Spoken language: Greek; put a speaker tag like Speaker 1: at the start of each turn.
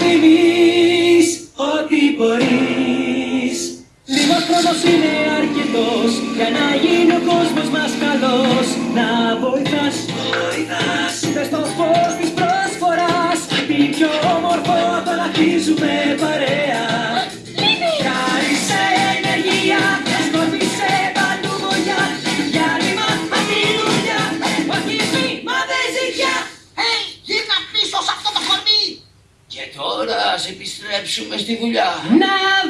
Speaker 1: δίνεις ό,τι μπορείς. Λίγος χρόνος είναι αρκετός για να γίνει ο κόσμος μας καλός. Να βοηθάς, βοηθάς. Μες στο φως της προσφοράς. Τι πιο όμορφο το να χτίζουμε παρέα
Speaker 2: τώρα ας επιστρέψουμε στη δουλειά.
Speaker 1: Να δεις